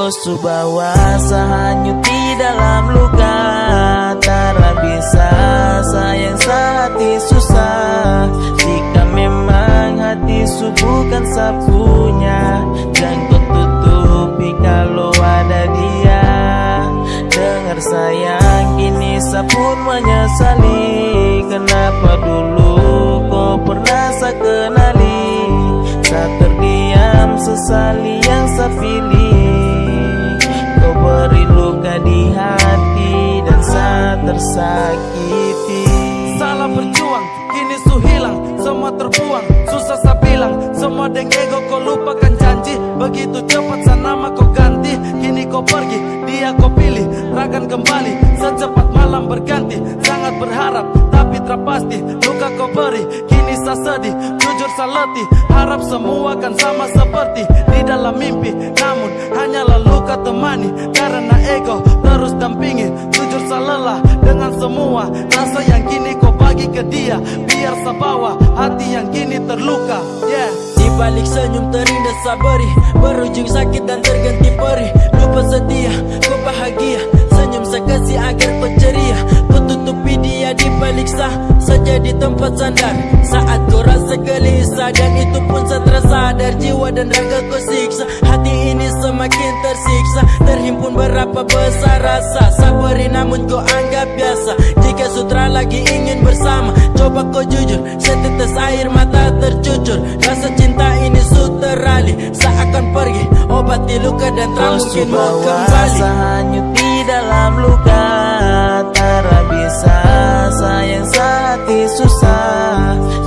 Kau subawa sahanyut di dalam luka. Tara bisa sayang sehati susah. Jika memang hati bukan sapunya Jangan tutupi kalau ada dia. Dengar sayang kini sapun menyesali. Kenapa dulu kau pernah saya kenali? Terdiam sesali yang saya saya tersakiti. Salah berjuang, kini su hilang Semua terbuang, susah saya bilang Semua deng ego kau lupakan janji. Begitu cepat sana nama kau ganti Kini kau pergi, dia kau pilih Rakan kembali, secepat malam berganti Sangat berharap, tapi terpasti Luka kau beri, kini saya sedih Jujur saya letih, harap semua kan sama seperti Di dalam mimpi, namun hanyalah luka temani Karena ego terus dampingi. Jujur saya lelah semua. Rasa yang kini kau bagi ke dia. Biar saya bawa hati yang kini terluka. Yeah. Di balik senyum terindah sabari Berujung sakit dan terganti perih. Lupa setia, kau bahagia. Senyum saya kasih agar kau Kau tutupi dia di balik sah Saja di tempat sandar. Saat kau rasa gelisah Dan itu pun saya tersadar Jiwa dan raga kau siksa Semakin tersiksa. Terhimpun berapa besar rasa. Sabari namun kau anggap biasa. Jika sutra lagi ingin bersama Coba kau jujur. Setetes air mata tercucur. Rasa cinta ini suterali. Seakan pergi Obati luka dan tak mungkin mau kembali. hanyut di dalam luka. Tara bisa sayang sehati susah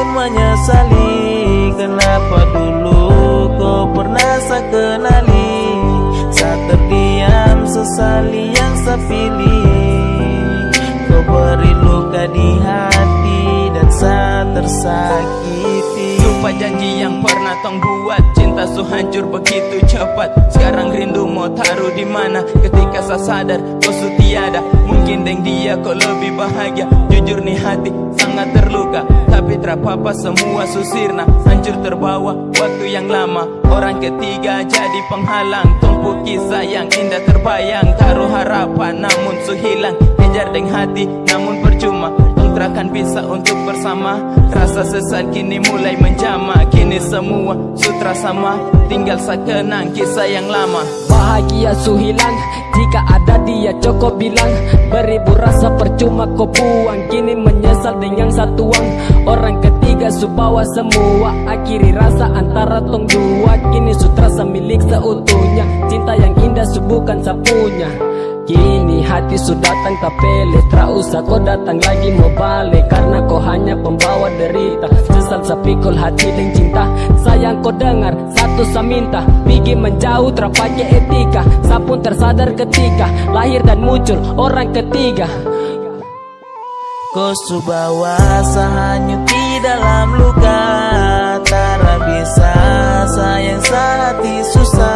sapun menyesali Kenapa dulu kau pernah saya kenali Saya terdiam sesali yang saya Kau beri luka di hati dan saya tersakiti. Lupa janji yang pernah tong buat Cinta su hancur begitu cepat. Sekarang rindu mau taruh di mana? Ketika saya sadar kau su tiada. Mungkin deng dia kau lebih bahagia. Jujur nih hati sangat terluka Tapi terapa semua susirna Hancur terbawa waktu yang lama. Orang ketiga jadi penghalang Tumpu kisah yang indah terbayang. Taruh harapan namun su hilang Kejar deng hati namun Kontrakan bisa untuk bersama. Rasa sesat kini mulai menjama. Kini semua sutra sama. Tinggal sekenang kisah yang lama. Bahagia su hilang. Jika ada dia cukup bilang Beribu rasa percuma kau buang. Kini menyesal dengan satuang Orang ketiga su bawa semua. Akhiri rasa antara tong dua. Kini su terasa milik seutuhnya. Cinta yang indah su bukan sapunya Kini hati sudah datang tak pele Tak kau datang lagi mau balik. Karena kau hanya pembawa derita. Sesal sepikul hati dan cinta. Sayang kau dengar satu saya minta. Pergi menjauh terpakai etika. Sapun tersadar ketika. Lahir dan muncul orang ketiga. Kau subawa sahanyut di dalam luka. Tara bisa sayang sehati susah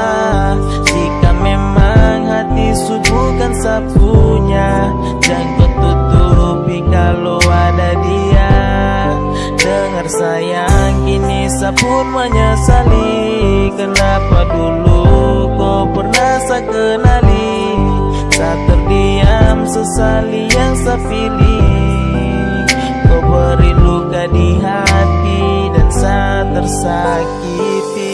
sapun menyesali. Kenapa dulu kau pernah saya kenali Saya terdiam sesali yang saya pilih Kau beri luka di hati dan saya tersakiti